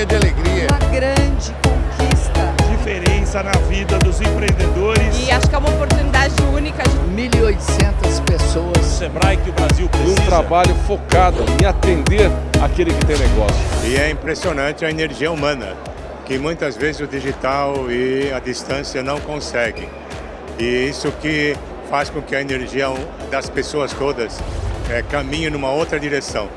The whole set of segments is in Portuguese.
cheia de alegria. Uma grande conquista. Diferença na vida dos empreendedores. E acho que é uma oportunidade única. 1.800 pessoas. O Sebrae que o Brasil precisa. Um trabalho focado em atender aquele que tem negócio. E é impressionante a energia humana, que muitas vezes o digital e a distância não conseguem. E isso que faz com que a energia das pessoas todas é, caminhe numa outra direção.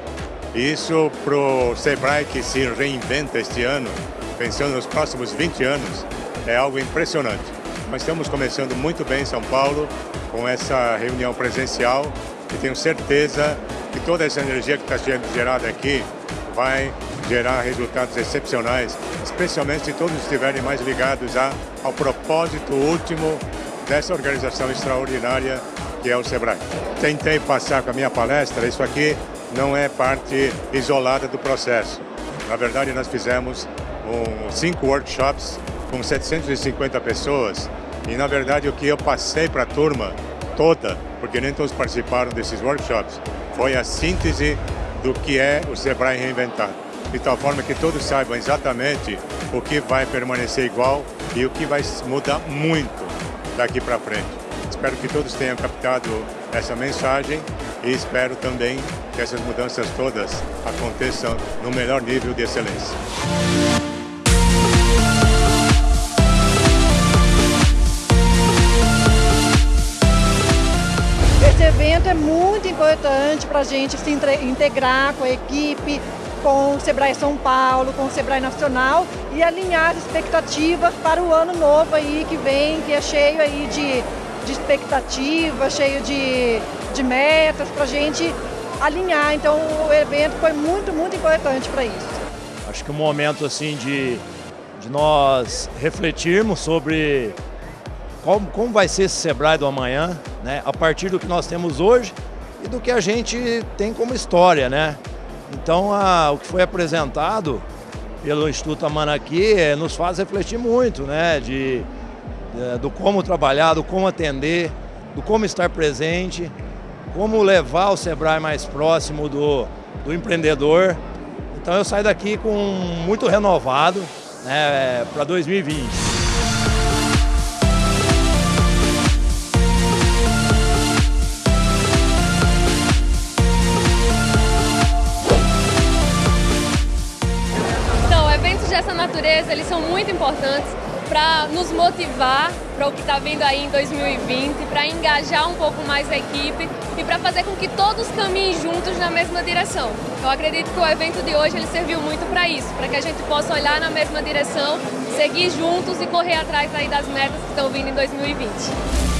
Isso para o Sebrae que se reinventa este ano, pensando nos próximos 20 anos, é algo impressionante. Nós estamos começando muito bem em São Paulo, com essa reunião presencial, e tenho certeza que toda essa energia que está sendo gerada aqui vai gerar resultados excepcionais, especialmente se todos estiverem mais ligados a, ao propósito último dessa organização extraordinária que é o SEBRAE. Tentei passar com a minha palestra, isso aqui não é parte isolada do processo. Na verdade, nós fizemos um, cinco workshops com 750 pessoas e, na verdade, o que eu passei para a turma toda, porque nem todos participaram desses workshops, foi a síntese do que é o Sebrae reinventado. De tal forma que todos saibam exatamente o que vai permanecer igual e o que vai mudar muito daqui para frente. Espero que todos tenham captado essa mensagem e espero também que essas mudanças todas aconteçam no melhor nível de excelência. Esse evento é muito importante para a gente se integrar com a equipe, com o Sebrae São Paulo, com o Sebrae Nacional e alinhar as expectativas para o ano novo aí que vem, que é cheio aí de, de expectativas, cheio de, de metas para a gente alinhar. Então o evento foi muito, muito importante para isso. Acho que um momento assim de, de nós refletirmos sobre como, como vai ser esse Sebrae do amanhã, né? a partir do que nós temos hoje e do que a gente tem como história, né? Então, a, o que foi apresentado pelo Instituto Amanaqui é, nos faz refletir muito, né? De, de, do como trabalhar, do como atender, do como estar presente, como levar o Sebrae mais próximo do, do empreendedor. Então eu saio daqui com muito renovado né, para 2020. dessa natureza, eles são muito importantes para nos motivar para o que está vindo aí em 2020, para engajar um pouco mais a equipe e para fazer com que todos caminhem juntos na mesma direção. Eu acredito que o evento de hoje ele serviu muito para isso, para que a gente possa olhar na mesma direção, seguir juntos e correr atrás aí das metas que estão vindo em 2020.